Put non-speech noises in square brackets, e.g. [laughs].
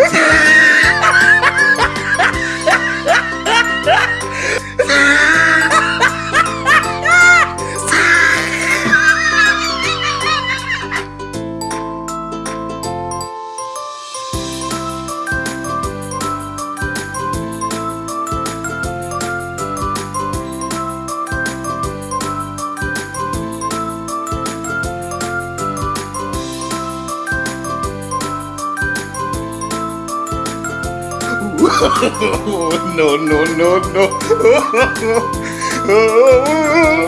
Yeah. [laughs] [laughs] no, no, no, no. [laughs]